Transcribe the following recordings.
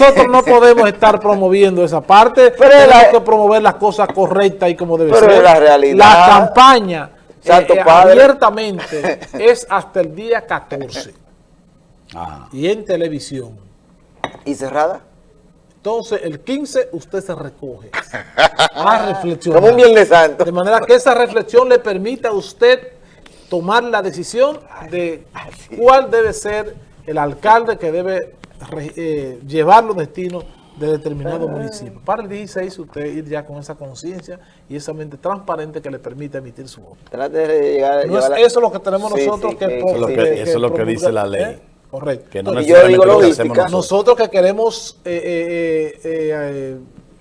nosotros no podemos estar promoviendo esa parte, Pero tenemos la- que promover las cosas correctas y como debe Pero ser. es la realidad. La campaña Santo eh, Padre. abiertamente es hasta el día 14 Ajá. y en televisión. ¿Y cerrada? Entonces, el 15 usted se recoge a reflexionar. Como un Viernes Santo. De manera que esa reflexión le permita a usted tomar la decisión de cuál debe ser el alcalde que debe eh, llevar los destinos de determinado municipio. Para el 16 usted ir ya con esa conciencia y esa mente transparente que le permite emitir su voto. Trate de llegar, No es la- eso lo que tenemos Sí, nosotros sí, que, que- es lo que- eso es lo que dice la ley. ¿eh? Correcto. Que no Entonces, yo digo que logística. nosotros. nosotros que queremos eh, eh, eh, eh,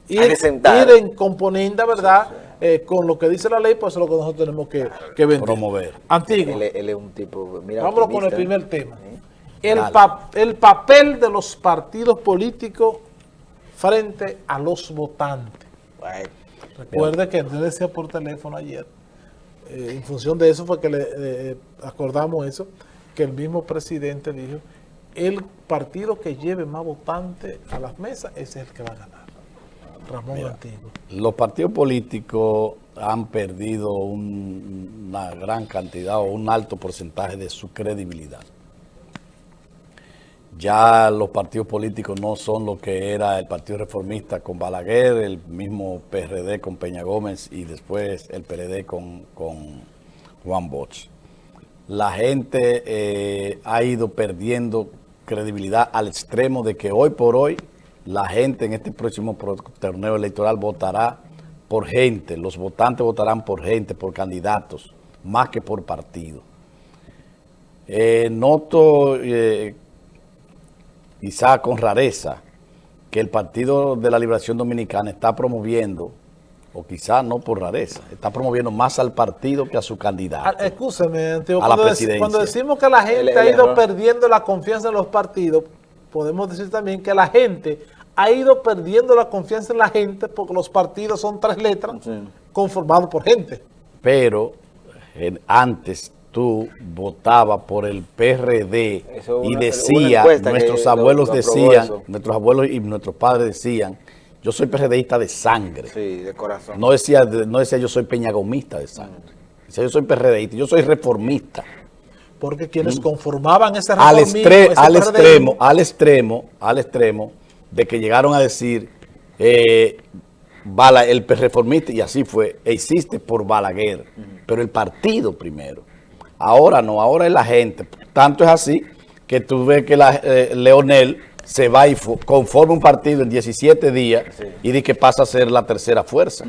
ir, ir en componenda, ¿verdad? Eh, con lo que dice la ley, pues eso es lo que nosotros tenemos que, que vender. Promover. Antiguo. Él, él es un tipo, mira, Vámonos con el primer tema. El, pa- el papel de los partidos políticos frente a los votantes. Bueno, Recuerde que yo decía por teléfono ayer, eh, en función de eso fue que le eh, acordamos eso, que el mismo presidente dijo, el partido que lleve más votantes a las mesas, ese es el que va a ganar. Ramón Antiguo. Los partidos políticos han perdido un- una gran cantidad o un alto porcentaje de su credibilidad. Ya los partidos políticos no son lo que era el Partido Reformista con Balaguer, el mismo PRD con Peña Gómez y después el PLD con, con Juan Bosch. La gente eh, ha ido perdiendo credibilidad al extremo de que hoy por hoy la gente en este próximo torneo electoral votará por gente, los votantes votarán por gente, por candidatos, más que por partido. Eh, noto, eh, quizá con rareza, que el Partido de la Liberación Dominicana está promoviendo, o quizá no por rareza, está promoviendo más al partido que a su Ah, candidato. Escúcheme, Antiguo, A la cuando, dec- presidencia. cuando decimos que la gente El- el ha ido error. perdiendo la confianza en los partidos, podemos decir también que la gente ha ido perdiendo la confianza en la gente porque los partidos son tres letras conformados por gente. pero en- antes tú votabas por el PRD Eso y una- decía, nuestros lo- abuelos lo decían, eso. nuestros abuelos y nuestros padres decían, yo soy PRDista de sangre. sí, de corazón. No decía, no decía yo soy peñagomista de sangre. Decía yo soy PRDista, yo soy reformista. Porque quienes conformaban ese Al, extre- al extremo, al extremo, al extremo de que llegaron a decir eh, Bala, el reformista, y así fue, existe por Balaguer, pero el partido primero. Ahora no, ahora es la gente. Tanto es así que tú ves que la, eh, Leonel se va y conforma un partido en 17 días y dice que pasa a ser la tercera fuerza.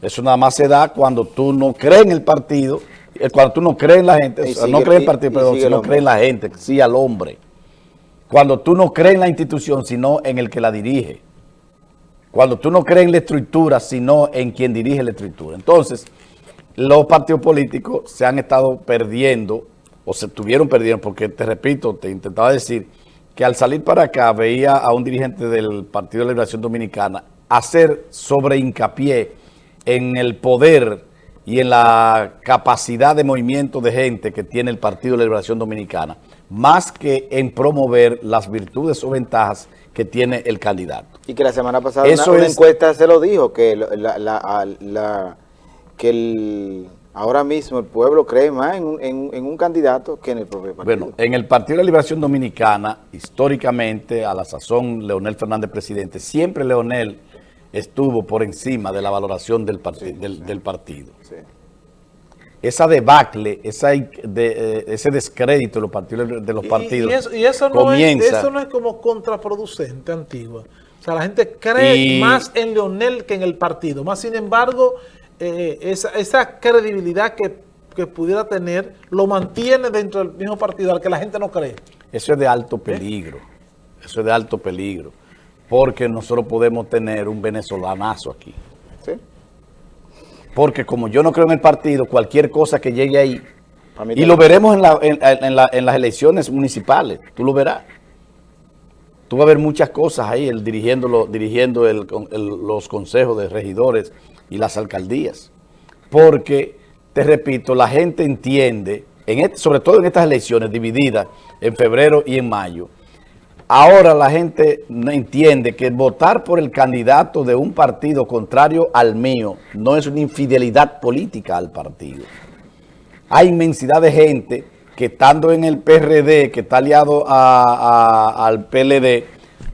Eso nada más se da cuando tú no crees en el partido, eh, cuando tú no crees en la gente, Y o sea, sigue- no crees en el y- partido, y perdón, sigue si no crees en la gente, sí al hombre. Cuando tú no crees en la institución, sino en el que la dirige. Cuando tú no crees en la estructura, sino en quien dirige la estructura. Entonces, los partidos políticos se han estado perdiendo, o se estuvieron perdiendo, porque te repito, te intentaba decir que al salir para acá veía a un dirigente del Partido de Liberación Dominicana hacer sobre hincapié en el poder y en la capacidad de movimiento de gente que tiene el Partido de Liberación Dominicana, más que en promover las virtudes o ventajas que tiene el candidato. Y que la semana pasada Eso una, una es- encuesta se lo dijo, que, la- que el, ahora mismo el pueblo cree más en un, en- en un candidato que en el propio partido. Bueno, en el Partido de la Liberación Dominicana, históricamente, a la sazón, Leonel Fernández presidente, siempre Leonel estuvo por encima de la valoración del, parti- del, del partido. Sí. Esa debacle, esa, de- eh, ese descrédito de los partidos, de los Y- partidos Y, eso, y eso no comienza... es, eso no es como contraproducente, Antigua. O sea, la gente cree Y- más en Leonel que en el partido. Más sin embargo, eh, esa, esa credibilidad que, que pudiera tener lo mantiene dentro del mismo partido al que la gente no cree. Eso es de alto peligro. Eso es de alto peligro. Porque nosotros podemos tener un venezolanazo aquí. Sí. Porque como yo no creo en el partido, cualquier cosa que llegue ahí, y lo veremos en, la- en- en la- en las elecciones municipales, tú lo verás. Tú vas a ver muchas cosas ahí, el dirigiendo, lo- dirigiendo los consejos de regidores y las alcaldías. Porque, te repito, la gente entiende, en sobre todo en estas elecciones divididas en febrero y en mayo, ahora la gente entiende que votar por el candidato de un partido contrario al mío no es una infidelidad política al partido. Hay inmensidad de gente que estando en el PRD, que está aliado al PLD,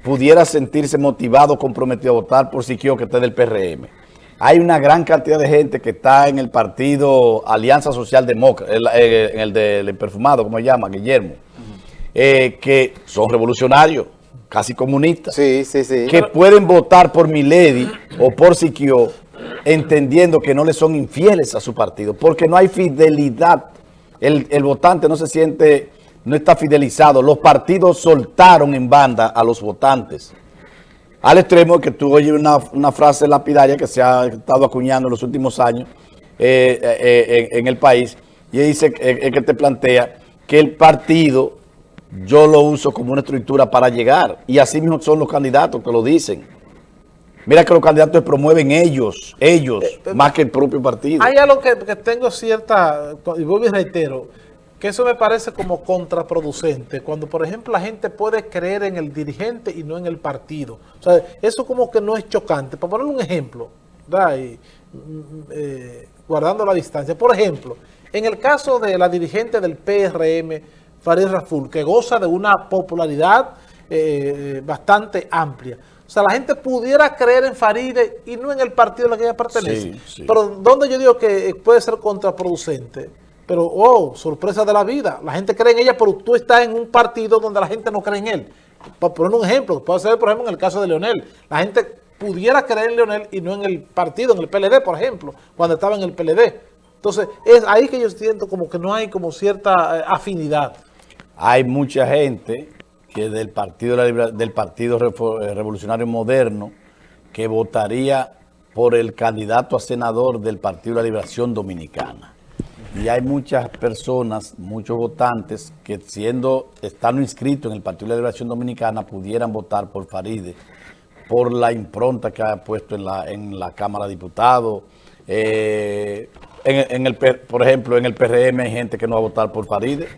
pudiera sentirse motivado, comprometido a votar por Siquio que está del PRM. Hay una gran cantidad de gente que está en el partido Alianza Social Demócrata, eh, en el del perfumado, como se llama, Guillermo, eh, que son revolucionarios, casi comunistas, sí, sí, sí. que pueden votar por Milady o por Siquio, entendiendo que no le son infieles a su partido, porque no hay fidelidad. El, el votante no se siente, no está fidelizado. Los partidos soltaron en banda a los votantes. Al extremo que tú oyes una, una, frase lapidaria que se ha estado acuñando en los últimos años eh, eh, en, en, el país, y dice eh, que te plantea que el partido yo lo uso como una estructura para llegar, y así mismo son los candidatos que lo dicen. Mira que los candidatos promueven ellos, ellos, más que el propio partido. Hay algo que, que tengo cierta, y vuelvo y reitero, que eso me parece como contraproducente, cuando por ejemplo la gente puede creer en el dirigente y no en el partido. O sea, eso como que no es chocante. Para poner un ejemplo, y, mm, eh, guardando la distancia, por ejemplo, en el caso de la dirigente del PRM, Farid Raful, que goza de una popularidad eh, bastante amplia. O sea, la gente pudiera creer en Faride y no en el partido al que ella pertenece. Sí, sí. Pero donde yo digo que puede ser contraproducente pero, oh, sorpresa de la vida. La gente cree en ella, pero tú estás en un partido donde la gente no cree en él. Para poner un ejemplo, puede ser, por ejemplo, en el caso de Leonel. La gente pudiera creer en Leonel y no en el partido, en el PLD, por ejemplo, cuando estaba en el PLD. Entonces, es ahí que yo siento como que no hay como cierta eh, afinidad. Hay mucha gente que del Partido, del partido eh, Revolucionario Moderno que votaría por el candidato a senador del Partido de la Liberación Dominicana. Y hay muchas personas, muchos votantes, que siendo, estando inscritos en el Partido de la Liberación Dominicana, pudieran votar por Faride, por la impronta que ha puesto en la, en la Cámara de Diputados. Eh, en, el, por ejemplo, en el PRM hay gente que no va a votar por Faride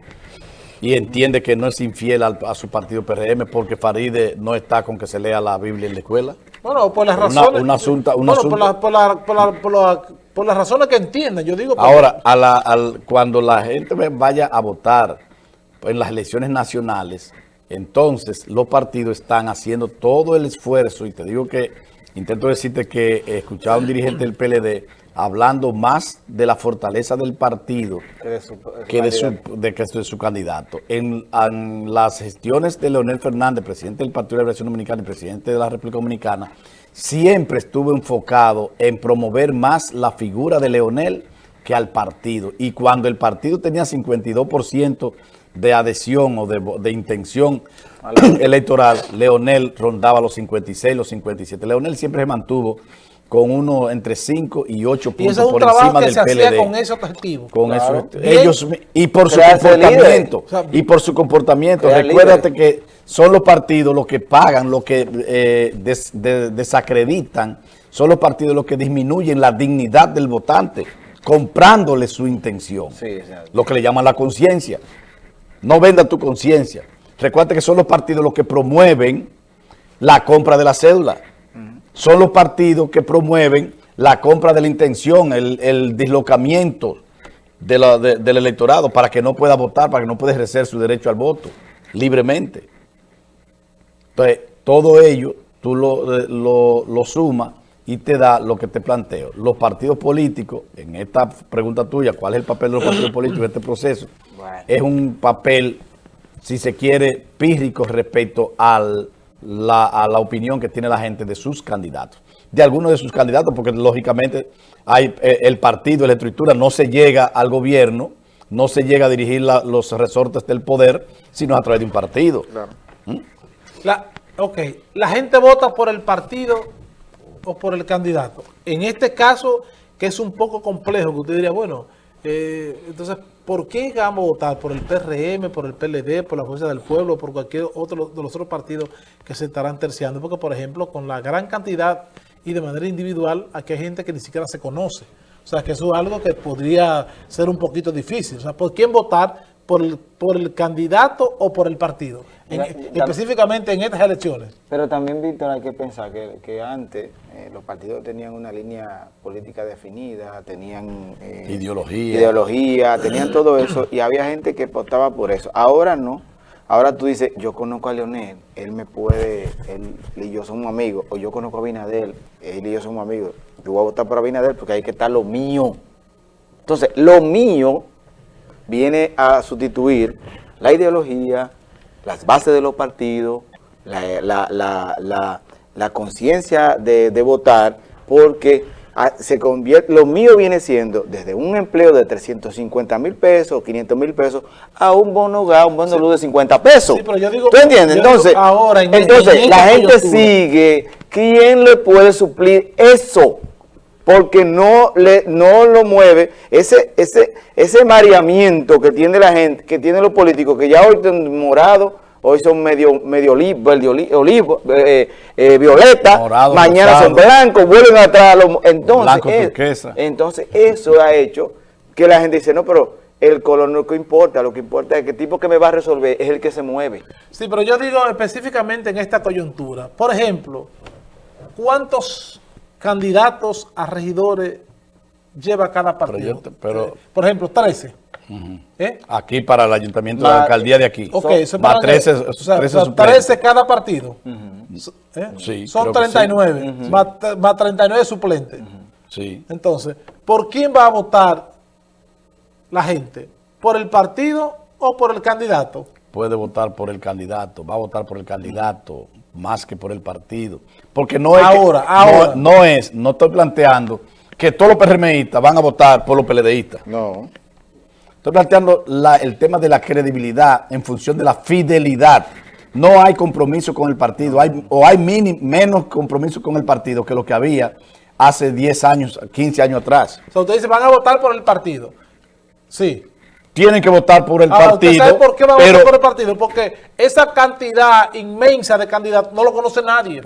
y entiende que no es infiel al, a su partido PRM porque Faride no está con que se lea la Biblia en la escuela. Bueno, por las razones... Una, asunta, una bueno, por, la, por, la, por, la, por, la, por las razones que entiendan, yo digo... Ahora, a la, al, cuando la gente vaya a votar en las elecciones nacionales, entonces los partidos están haciendo todo el esfuerzo, y te digo que, intento decirte que escuchaba a un dirigente del PLD hablando más de la fortaleza del partido que de su, que de su, de, que de su candidato. En, en, las gestiones de Leonel Fernández, presidente del Partido de la Liberación Dominicana y presidente de la República Dominicana, siempre estuvo enfocado en promover más la figura de Leonel que al partido. Y cuando el partido tenía 52% de adhesión o de, de intención electoral, Leonel rondaba los 56, los 57. Leonel siempre se mantuvo con uno entre 5 y 8 puntos y por encima del se PLD. con ese objetivo. Con claro. eso, ellos, y por su comportamiento, o sea, y por su comportamiento. Recuérdate líder. que son los partidos los que pagan, los que eh, des, de, desacreditan, son los partidos los que disminuyen la dignidad del votante, comprándole su intención. Sí, lo que le llaman la conciencia. No venda tu conciencia. Recuerda que son los partidos los que promueven la compra de la cédula son los partidos que promueven la compra de la intención, el, el dislocamiento de la, de, del electorado para que no pueda votar, para que no pueda ejercer su derecho al voto libremente. Entonces, todo ello tú lo, lo, lo sumas y te da lo que te planteo. Los partidos políticos, en esta pregunta tuya, ¿cuál es el papel de los partidos políticos en este proceso? Bueno. Es un papel, si se quiere, pírrico respecto al la, a la opinión que tiene la gente de sus candidatos. De algunos de sus candidatos, porque lógicamente hay eh, el partido, la estructura, no se llega al gobierno, no se llega a dirigir la, los resortes del poder, sino a través de un partido. Claro. ¿Mm? La, ok, la gente vota por el partido o por el candidato. En este caso, que es un poco complejo, que usted diría, bueno, eh, entonces, ¿por qué vamos a votar? ¿Por el PRM, por el PLD, por la Fuerza del Pueblo, por cualquier otro de los otros partidos que se estarán terciando? Porque, por ejemplo, con la gran cantidad y de manera individual, aquí hay gente que ni siquiera se conoce. O sea, que eso es algo que podría ser un poquito difícil. O sea, ¿por quién votar? Por el, por el candidato o por el partido, en- ya- específicamente en estas elecciones. Pero también, Víctor, hay que pensar que, que antes eh, los partidos tenían una línea política definida, tenían eh, Ideología. ideología, tenían todo eso y había gente que optaba por eso. Ahora no. Ahora tú dices, yo conozco a Leonel, él me puede, él y yo somos amigos, o yo conozco a Abinader, él y yo somos amigos. Yo voy a votar por Abinader porque ahí que está lo mío. Entonces, lo mío viene a sustituir la ideología, las bases de los partidos, la, la- la- la- conciencia de, de votar, porque ah, se convierte, lo mío viene siendo desde un empleo de 350 mil pesos, 500 mil pesos, a un bono gas, un bono luz de 50 pesos. Sí, pero yo digo- ¿Tú entiendes? yo digo Entonces, ahora, en- entonces en la gente sigue, ¿quién le puede suplir eso? Porque no le no lo mueve ese ese ese mareamiento que tiene la gente, que tienen los políticos, que ya hoy son morados, hoy son medio medio olivo, olivo, eh, eh, violeta, Morado, mañana rosado. son blancos, vuelven atrás, a los- entonces es- entonces eso ha hecho que la gente dice, no, pero el color no es lo que importa, lo que importa es que el tipo que me va a resolver es el que se mueve. Sí, pero yo digo específicamente en esta coyuntura. Por ejemplo, ¿cuántos candidatos a regidores lleva cada partido? pero- Eh, Por ejemplo, 13. ¿Eh? Aquí para el ayuntamiento de la Ma- alcaldía de aquí. Ok, Son- eso es más para- 13, o sea, 13 o sea, suplentes. 13 cada partido. ¿Eh? Sí, Son creo que sí. 39, más, más 39 suplentes. Sí. Entonces, ¿por quién va a votar la gente? ¿Por el partido o por el candidato? Puede votar por el candidato, va a votar por el candidato más que por el partido. Porque no es que- Ahora, no- ahora. No, es, no estoy planteando que todos los PRMistas van a votar por los PLDistas. No. Estoy planteando la- el tema de la credibilidad en función de la fidelidad. No hay compromiso con el partido, hay, o hay mini- menos compromiso con el partido que lo que había hace 10 años, 15 años atrás. O sea, ustedes dicen, van a votar por el partido. Sí. Tienen que votar por el Ahora, ¿usted partido, sabe por qué va a pero votar por el partido? Porque esa cantidad inmensa de candidatos no lo conoce nadie.